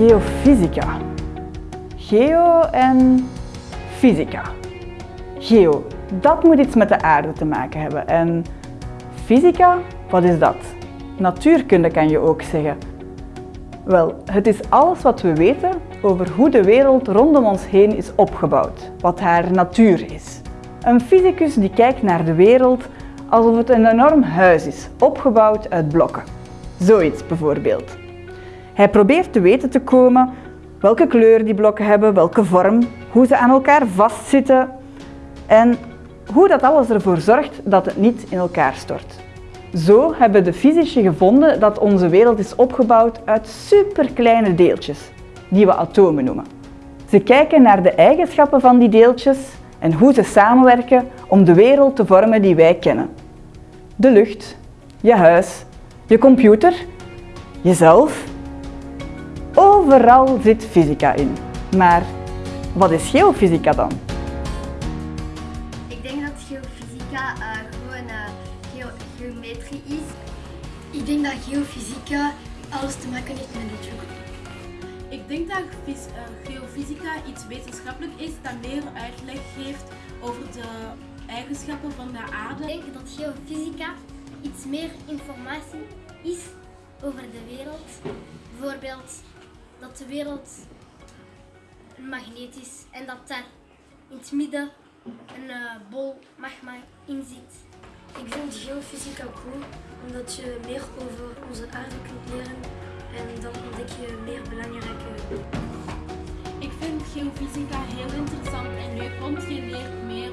geofysica. Geo en fysica. Geo, dat moet iets met de aarde te maken hebben. En fysica, wat is dat? Natuurkunde kan je ook zeggen. Wel, het is alles wat we weten over hoe de wereld rondom ons heen is opgebouwd, wat haar natuur is. Een fysicus die kijkt naar de wereld alsof het een enorm huis is, opgebouwd uit blokken. Zoiets bijvoorbeeld. Hij probeert te weten te komen welke kleur die blokken hebben, welke vorm, hoe ze aan elkaar vastzitten en hoe dat alles ervoor zorgt dat het niet in elkaar stort. Zo hebben de fysici gevonden dat onze wereld is opgebouwd uit superkleine deeltjes, die we atomen noemen. Ze kijken naar de eigenschappen van die deeltjes en hoe ze samenwerken om de wereld te vormen die wij kennen. De lucht, je huis, je computer, jezelf. Overal zit fysica in. Maar wat is geofysica dan? Ik denk dat geofysica uh, gewoon uh, geo geometrie is. Ik denk dat geofysica alles te maken heeft met natuurkunde. Ik denk dat uh, geofysica iets wetenschappelijk is dat meer uitleg geeft over de eigenschappen van de aarde. Ik denk dat geofysica iets meer informatie is over de wereld. Bijvoorbeeld dat de wereld een magneet is en dat daar in het midden een uh, bol magma in zit. Ik vind geofysica cool omdat je meer over onze aarde kunt leren en dan ontdek je meer belangrijke Ik vind geofysica heel interessant en leuk, want je leert meer